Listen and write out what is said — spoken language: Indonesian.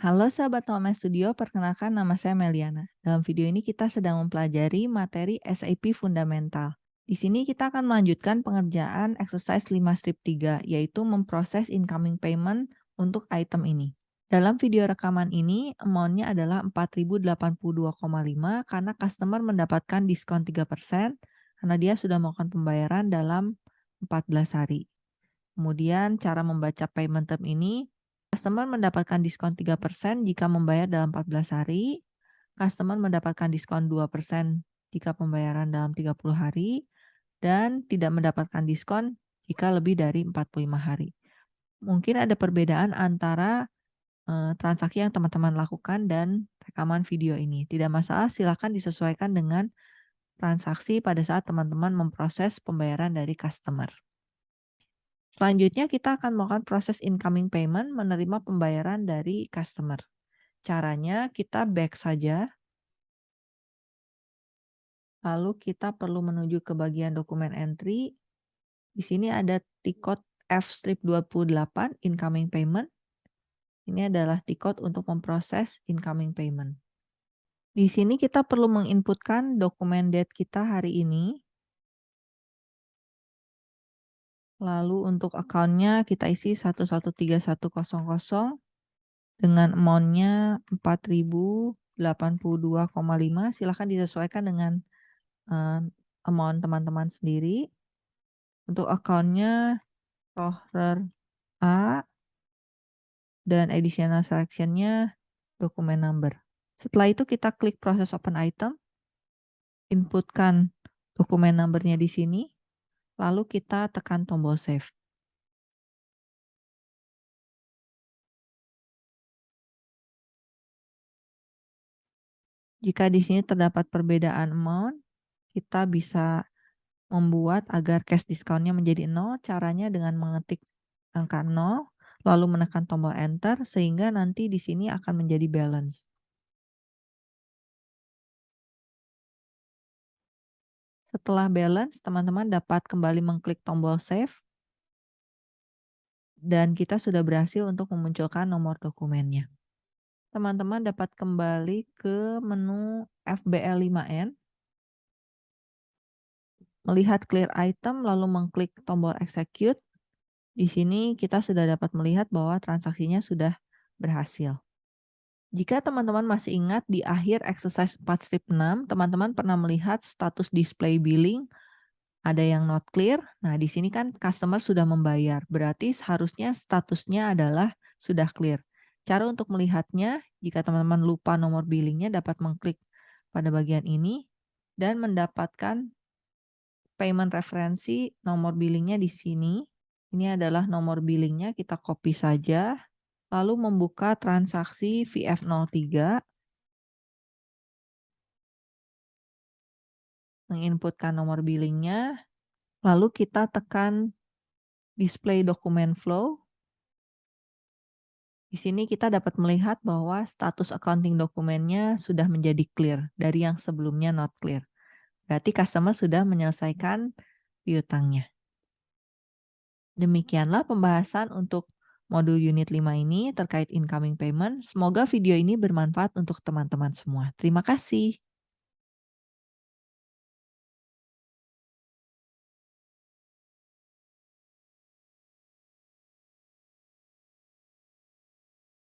Halo sahabat Home Studio, perkenalkan nama saya Meliana. Dalam video ini kita sedang mempelajari materi SAP Fundamental. Di sini kita akan melanjutkan pengerjaan exercise 5 strip 3, yaitu memproses incoming payment untuk item ini. Dalam video rekaman ini, amount-nya adalah 4.082,5 karena customer mendapatkan diskon 3% karena dia sudah melakukan pembayaran dalam 14 hari. Kemudian cara membaca payment term ini, customer mendapatkan diskon 3% jika membayar dalam 14 hari, customer mendapatkan diskon 2% jika pembayaran dalam 30 hari, dan tidak mendapatkan diskon jika lebih dari 45 hari. Mungkin ada perbedaan antara uh, transaksi yang teman-teman lakukan dan rekaman video ini. Tidak masalah, silakan disesuaikan dengan transaksi pada saat teman-teman memproses pembayaran dari customer. Selanjutnya kita akan melakukan proses incoming payment menerima pembayaran dari customer. Caranya kita back saja. Lalu kita perlu menuju ke bagian dokumen entry. Di sini ada tikot F-28 incoming payment. Ini adalah tikot untuk memproses incoming payment. Di sini kita perlu menginputkan dokumen date kita hari ini. Lalu untuk account-nya kita isi 113100 dengan amount-nya 4082,5. Silahkan disesuaikan dengan uh, amount teman-teman sendiri. Untuk account-nya Rohrer A dan additional selection-nya dokumen number. Setelah itu kita klik proses open item, inputkan dokumen number-nya di sini, lalu kita tekan tombol save. Jika di sini terdapat perbedaan amount, kita bisa membuat agar cash discount-nya menjadi 0. Caranya dengan mengetik angka 0, lalu menekan tombol enter, sehingga nanti di sini akan menjadi balance. Setelah balance, teman-teman dapat kembali mengklik tombol save. Dan kita sudah berhasil untuk memunculkan nomor dokumennya. Teman-teman dapat kembali ke menu FBL5N. Melihat clear item, lalu mengklik tombol execute. Di sini kita sudah dapat melihat bahwa transaksinya sudah berhasil. Jika teman-teman masih ingat di akhir exercise 4 strip 6, teman-teman pernah melihat status display billing ada yang not clear. Nah, di sini kan customer sudah membayar. Berarti seharusnya statusnya adalah sudah clear. Cara untuk melihatnya, jika teman-teman lupa nomor billingnya dapat mengklik pada bagian ini dan mendapatkan payment referensi nomor billingnya di sini. Ini adalah nomor billingnya, kita copy saja lalu membuka transaksi VF03, menginputkan nomor billingnya, lalu kita tekan display dokumen flow. Di sini kita dapat melihat bahwa status accounting dokumennya sudah menjadi clear dari yang sebelumnya not clear. Berarti customer sudah menyelesaikan piutangnya. Demikianlah pembahasan untuk modul unit 5 ini terkait incoming payment. Semoga video ini bermanfaat untuk teman-teman semua. Terima kasih.